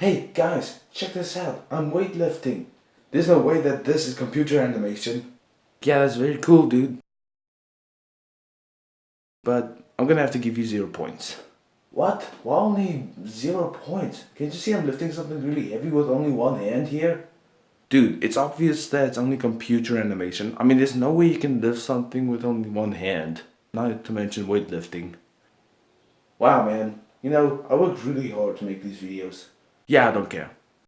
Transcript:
Hey guys, check this out. I'm weightlifting. There's no way that this is computer animation. Yeah, that's very cool, dude. But I'm gonna have to give you zero points. What? Why only zero points? Can't you see I'm lifting something really heavy with only one hand here? Dude, it's obvious that it's only computer animation. I mean, there's no way you can lift something with only one hand. Not to mention weightlifting. Wow, man. You know, I worked really hard to make these videos. Yeah, I don't care.